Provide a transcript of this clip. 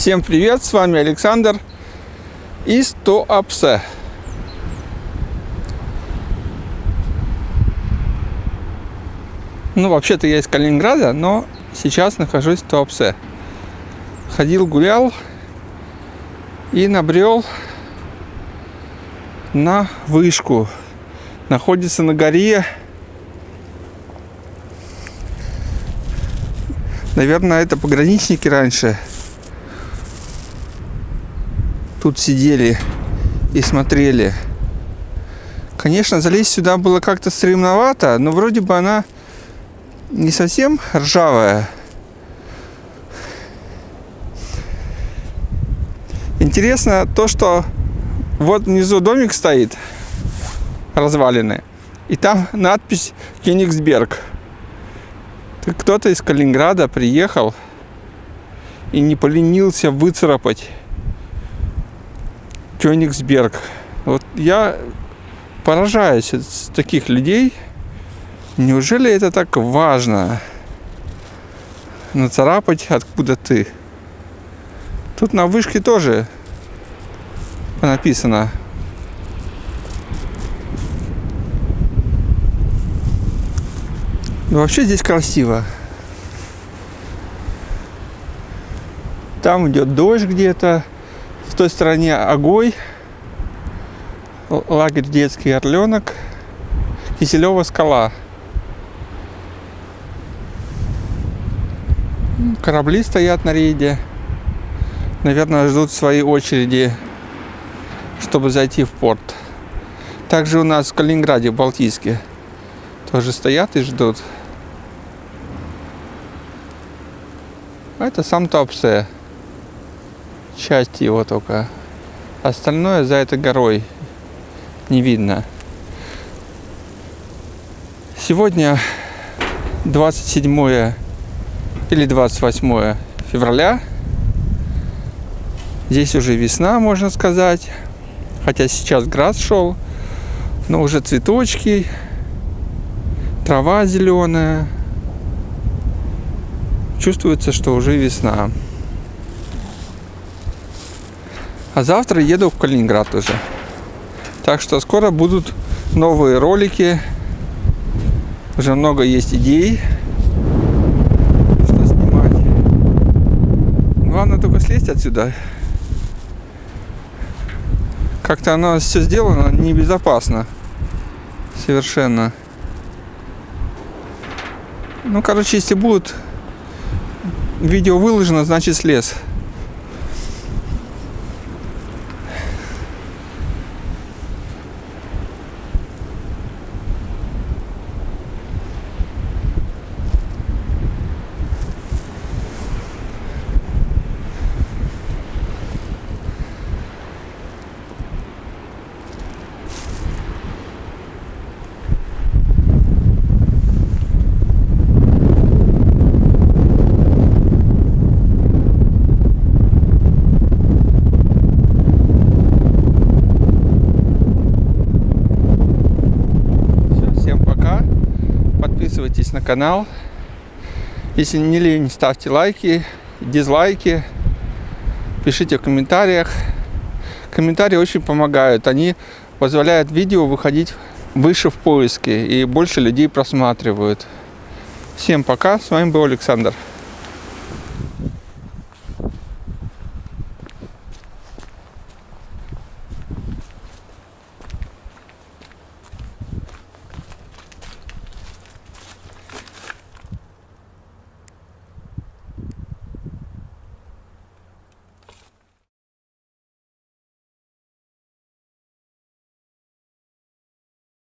Всем привет, с вами Александр из Туапсе. Ну, вообще-то я из Калининграда, но сейчас нахожусь в Туапсе. Ходил, гулял и набрел на вышку. Находится на горе. Наверное, это пограничники раньше тут сидели и смотрели. Конечно, залезть сюда было как-то стремновато, но вроде бы она не совсем ржавая. Интересно то, что вот внизу домик стоит, развалины, и там надпись Кенигсберг. Кто-то из Калининграда приехал и не поленился выцарапать Кёнигсберг. Вот я поражаюсь с таких людей. Неужели это так важно? Нацарапать откуда ты? Тут на вышке тоже написано. Но вообще здесь красиво. Там идет дождь где-то той стороне Огой, лагерь детский Орленок, Киселева скала. Корабли стоят на рейде. Наверное, ждут своей очереди, чтобы зайти в порт. Также у нас в Калининграде, в Балтийске, тоже стоят и ждут. Это сам Топсе часть его только. Остальное за этой горой не видно. Сегодня 27 или 28 февраля. Здесь уже весна, можно сказать. Хотя сейчас град шел. Но уже цветочки, трава зеленая. Чувствуется, что уже весна. А завтра еду в Калининград уже. Так что скоро будут новые ролики. Уже много есть идей, что снимать. Главное только слезть отсюда. Как-то оно все сделано небезопасно. Совершенно. Ну, короче, если будет видео выложено, значит слез. Подписывайтесь на канал. Если не лень, ставьте лайки, дизлайки, пишите в комментариях. Комментарии очень помогают. Они позволяют видео выходить выше в поиске и больше людей просматривают. Всем пока. С вами был Александр.